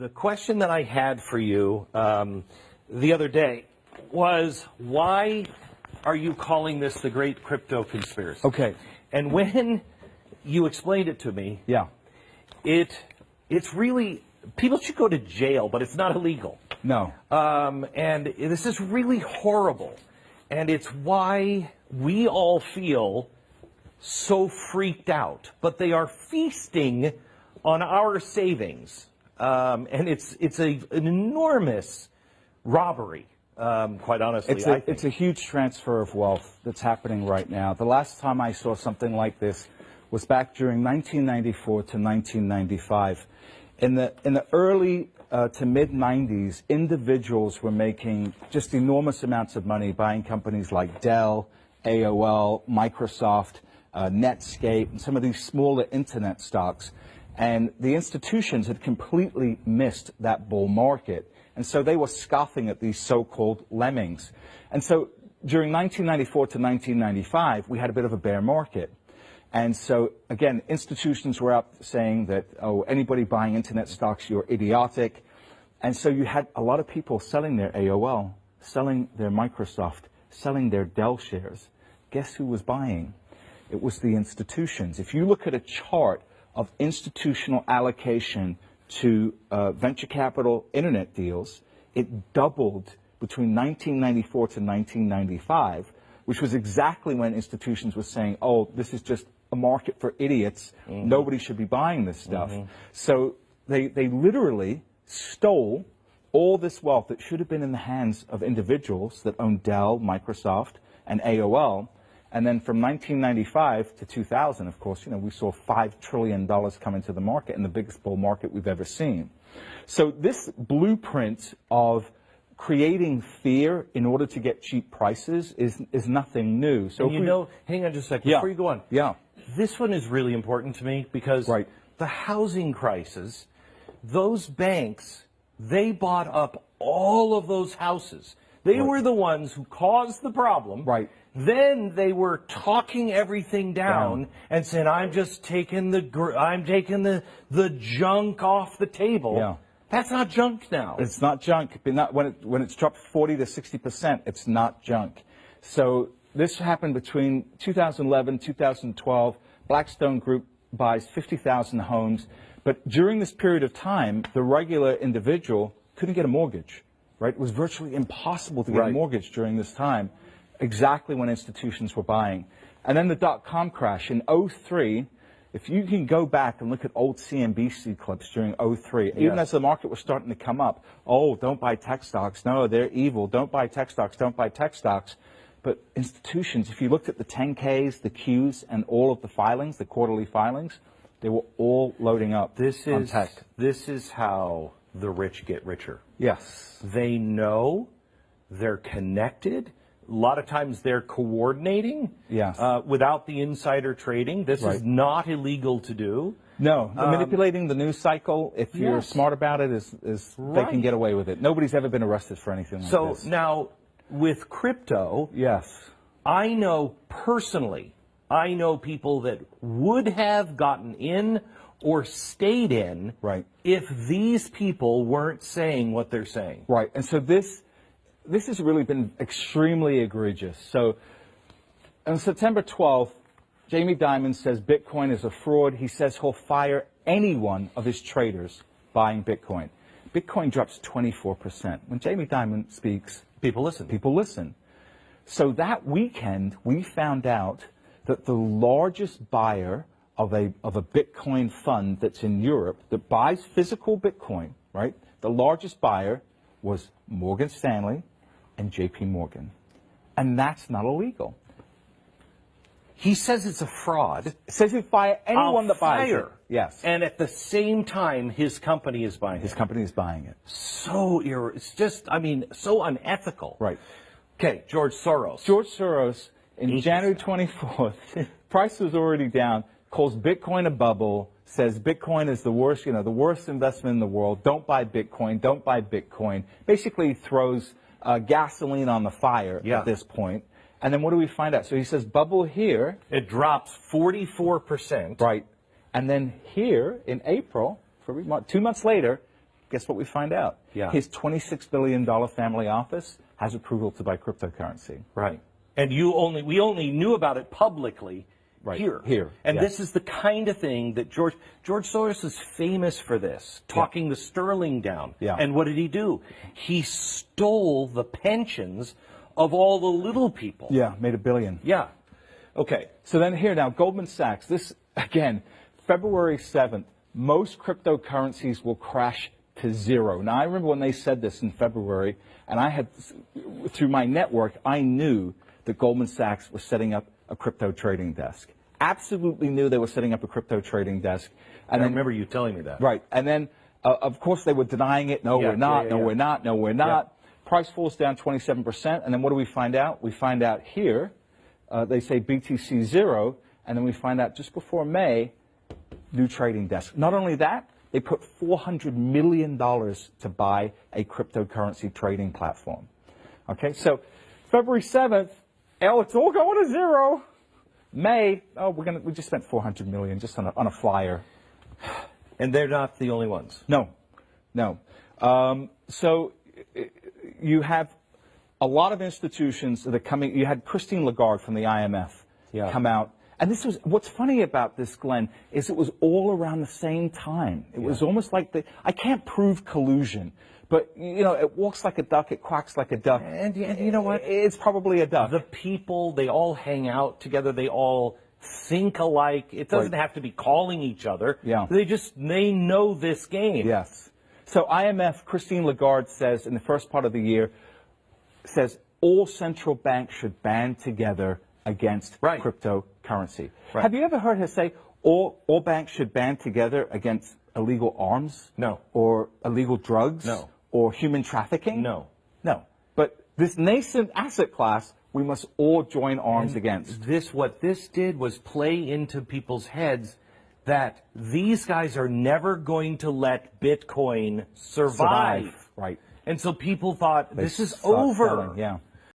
the question that I had for you um, the other day was why are you calling this the great crypto conspiracy? Okay. And when you explained it to me, Yeah. it it's really people should go to jail, but it's not illegal. No. Um, and this is really horrible. And it's why we all feel so freaked out. But they are feasting on our savings. Um, and it's, it's a, an enormous robbery, um, quite honestly. It's a, it's a huge transfer of wealth that's happening right now. The last time I saw something like this was back during 1994 to 1995. In the, in the early uh, to mid 90s, individuals were making just enormous amounts of money buying companies like Dell, AOL, Microsoft, uh, Netscape, and some of these smaller internet stocks. And the institutions had completely missed that bull market. And so they were scoffing at these so-called lemmings. And so during 1994 to 1995, we had a bit of a bear market. And so, again, institutions were up saying that, oh, anybody buying internet stocks, you're idiotic. And so you had a lot of people selling their AOL, selling their Microsoft, selling their Dell shares. Guess who was buying? It was the institutions. If you look at a chart of institutional allocation to uh, venture capital internet deals, it doubled between 1994 to 1995, which was exactly when institutions were saying, oh, this is just a market for idiots. Nobody should be buying this stuff. So they, they literally stole all this wealth that should have been in the hands of individuals that owned Dell, Microsoft, and AOL. And then from 1995 to 2000, of course, you know, we saw $5 trillion come into the market and the biggest bull market we've ever seen. So this blueprint of creating fear in order to get cheap prices is, is nothing new. So you we- know, hang on just a second Yeah. before you go on. Yeah. This one is really important to me because Right. the housing crisis, those banks, they bought up all of those houses. They Right. were the ones who caused the problem. Right. Then they were talking everything down, Down. and saying, "I'm just taking the gr- I'm taking the the junk off the table." Yeah. That's not junk now. It's not junk. But not when it when it's dropped 40 to 60 percent, it's not junk. So this happened between 2011, 2012. Blackstone Group buys 50,000 homes, but during this period of time, the regular individual couldn't get a mortgage. Right? It was virtually impossible to get a mortgage during this time. Exactly when institutions were buying, and then the dot com crash in 03. If you can go back and look at old CNBC clips during 03, even as the market was starting to come up, oh, don't buy tech stocks. No, they're evil. Don't buy tech stocks. Don't buy tech stocks. But institutions, if you looked at the 10Ks, the Qs, and all of the filings, the quarterly filings, they were all loading up this is tech. this is how the rich get richer. Yes. They know they're connected. A lot of times they're coordinating Yes. uh, without the insider trading. This is not illegal to do. No, the manipulating the news cycle, if you're Um, yes. smart about it, is, is they can get away with it. Nobody's ever been arrested for anything like So this. now with crypto, yes. I know personally, I know people that would have gotten in or stayed in Right. if these people weren't saying what they're saying. Right, and so this this has really been extremely egregious. So on September 12th, Jamie Dimon says Bitcoin is a fraud. He says he'll fire any one of his traders buying Bitcoin. Bitcoin drops 24%. When Jamie Dimon speaks, People listen. people listen. So that weekend, we found out that the largest buyer of a, of a Bitcoin fund that's in Europe that buys physical Bitcoin, right? The largest buyer was Morgan Stanley and JP Morgan. And that's not illegal. He says it's a fraud. Says you fire anyone I'll that buys fire. it. Yes. And at the same time, his company is buying his it. company is buying it. So ir- it's just, I mean, so unethical. Right. Okay, George Soros. George Soros, in January 24th, price was already down, calls Bitcoin a bubble, says Bitcoin is the worst, you know, the worst investment in the world. Don't buy Bitcoin. Don't buy Bitcoin. Basically throws uh, gasoline on the fire Yeah. at this point. And then what do we find out? So he says bubble here, It drops 44%. right? And then here in April, for two months later, guess what we find out? Yeah. His $26 billion family office has approval to buy cryptocurrency. Right. And you only we only knew about it publicly Right, here. here, And this is the kind of thing that George George Soros is famous for this, talking the sterling down. Yeah. And what did he do? He stole the pensions of all the little people. Yeah, made a billion. Yeah. Okay. So then here now, Goldman Sachs, this again, February 7th, most cryptocurrencies will crash to zero. Now I remember when they said this in February, and I had, through my network, I knew that Goldman Sachs was setting up a crypto trading desk. Absolutely knew they were setting up a crypto trading desk. I And then, remember you telling me that. right, and then uh, of course they were denying it. No, Yeah, we're not. yeah, yeah, no, we're not. No, we're not. Price falls down 27%, and then what do we find out? We find out here, uh, they say BTC zero, and then we find out just before May, new trading desk. Not only that, they put $400 million to buy a cryptocurrency trading platform. Okay, so February 7th, oh, it's all going to zero. May, oh, we're gonna, we just spent 400 million just on a, on a flyer. And they're not the only ones. No, no. Um, so uh, you have a lot of institutions that are coming. You had Christine Lagarde from the IMF Yeah. come out. And this was what's funny about this, Glenn, is it was all around the same time. It was almost like the I can't prove collusion, but you know, it walks like a duck, it quacks like a duck. And and you know what? It's probably a duck. The people, they all hang out together. They all think alike. It doesn't Right. have to be calling each other. Yeah. They just, they know this game. Yes. So IMF, Christine Lagarde says in the first part of the year, says all central banks should band together against Right. cryptocurrency. Right. Have you ever heard her say all, all banks should band together against illegal arms? No. Or illegal drugs? No. Or human trafficking? No. No. But this nascent asset class, we must all join arms against. This, what this did was play into people's heads that these guys are never going to let Bitcoin survive. Right. And so people thought, They this is over. selling, yeah.